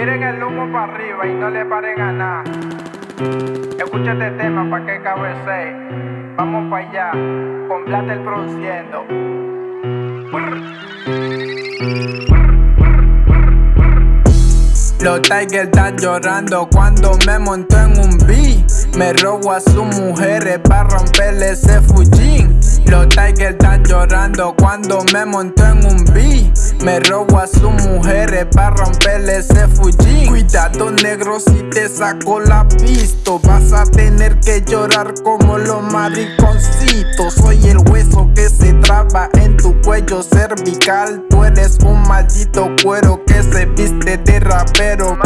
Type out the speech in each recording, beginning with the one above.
Tiren el humo para arriba y no le paren a nada. Escucha este tema pa' que cabece. Vamos para allá, con Blatter produciendo. Los Tigers están llorando cuando me montó en un beat. Me robo a sus mujeres para romperle ese Fujin. Los Tigers están llorando cuando me monto en un beat. Me robo a sus mujeres para romperle ese Fujin. Cuidado negro si te saco la pista. Vas a tener que llorar como los mariconcitos. Soy el hueso que se traba en tu cuello cervical. Tú eres un maldito cuero que se viste de rapero.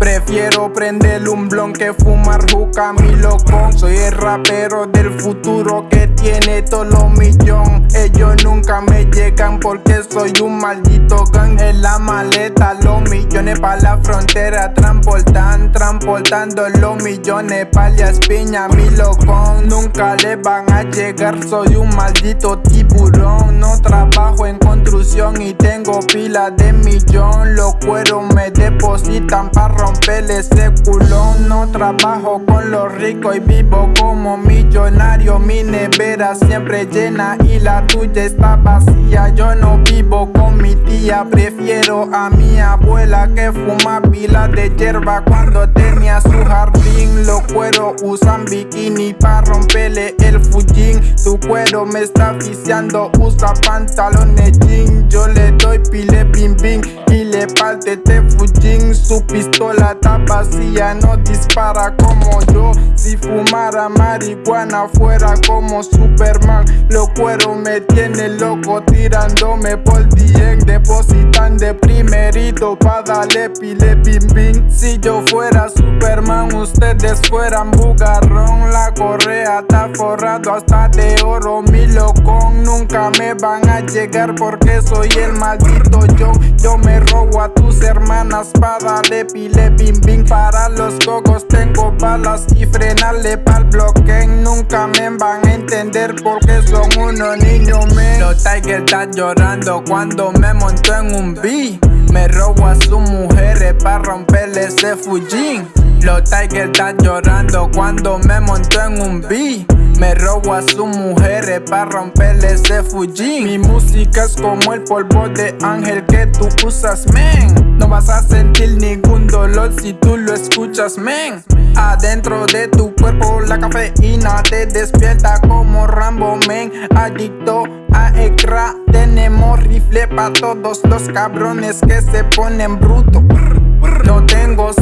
Prefiero prender un blon que fumar juca mi loco Soy el rapero del futuro que tiene todos los millones Ellos nunca me llegan porque soy un maldito gang. En la maleta los millones pa' la frontera. Transportan, transportando los millones pa' la espiña mi loco Nunca le van a llegar, soy un maldito tiburón. No trabajo en construcción y tengo pila de millón. Los cueros me depositan pa' romper ese culón. No trabajo con los ricos y vivo como millonario. Mi nevera siempre llena y la tuya está vacía. Yo no vivo con mi tía, prefiero a mi abuela Que fuma pila de hierba cuando tenía su jardín. Los cueros usan bikini para romperle el fujín Tu cuero me está viciando, usa pantalones jean Yo le doy pile bim bim y le parte este fujín Su pistola está vacía, no dispara como yo. Si fumara marihuana fuera como Superman Los cueros me tienen loco tirándome por dien. Depositan de primerito pa' darle pile bim bim Si yo fuera Superman ustedes fueran bugarrón. La correa está forrado hasta de oro Mi locón. Nunca me van a llegar porque soy el maldito yo Yo me robo a tus hermanas pa' darle pile bim bim. Para los cocos tengo balas y frenarle pa'l bloque Nunca me van a entender porque son unos niños men Los Tigers están llorando cuando me monto en un beat Me robo a sus mujeres pa' romperle ese Fujin Los Tigers están llorando cuando me monto en un beat me robo a sus mujeres pa' romperle ese Fujin Mi música es como el polvo de ángel que tú usas, men. No vas a sentir ningún dolor si tú lo escuchas, men. Adentro de tu cuerpo la cafeína te despierta como Rambo, men. Adicto a Ekra Tenemos rifle pa' todos los cabrones que se ponen bruto no tengo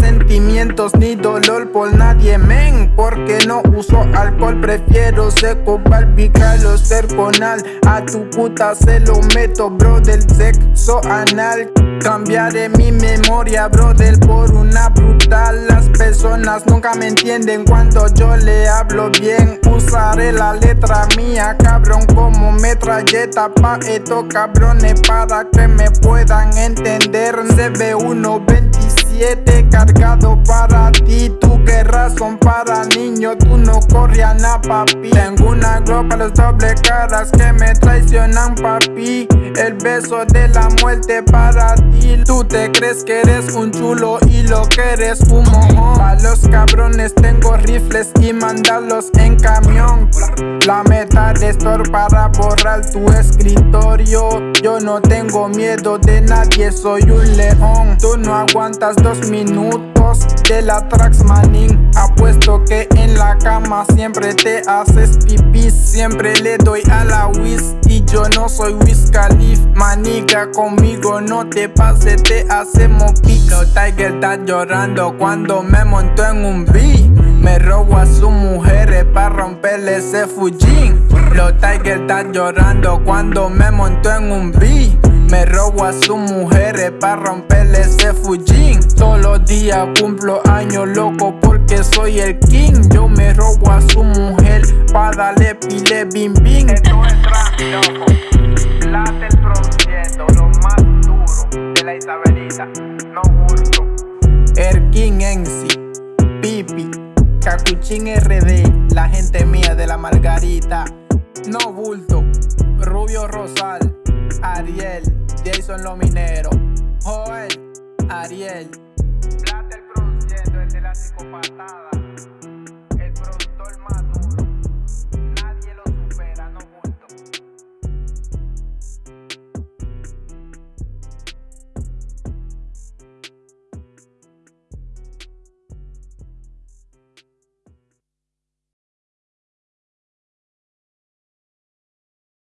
ni dolor por nadie, men Porque no uso alcohol, prefiero seco, barbical o serconal A tu puta se lo meto, bro, del sexo anal. Cambiaré mi memoria, brother, por una brutal Las personas nunca me entienden cuando yo le hablo bien. Usaré la letra mía, cabrón, como metralleta. Pa' estos cabrones para que me puedan entender CB127 cargado para ti Son para niños, tú no corres a nada, papi. Tengo una globa, los doble caras que me traicionan, papi. El beso de la muerte para ti. Tú te crees que eres un chulo y lo que eres un mojón. A los cabrones tengo rifles y mandarlos en camión. La meta de store para borrar tu escritorio. Yo no tengo miedo de nadie, soy un león. Tú no aguantas dos minutos de la Traxmanin Apuesto que en la cama siempre te haces pipí Siempre le doy a la whiz. Y yo no soy Wiz Khalif Maniga conmigo no te pase, te hacemos pico Tiger está llorando cuando me monto en un beat. Me robo a sus mujeres para romperle ese Fujin Los Tiger están llorando cuando me monto en un beat me robo a sus mujeres para romperle ese Fujin Todos los días cumplo años loco porque soy el king. Yo me robo a su mujer para darle pile bim bim. Esto es rap, loco. Blatter produciendo lo más duro de la Isabelita. No bulto El king en Pipi Cacuchín RD La gente mía de la Margarita. No bulto Rubio Rosal Ariel, Jason Lo Minero, Joel, Ariel. Blatter produciendo el de la psicopatada.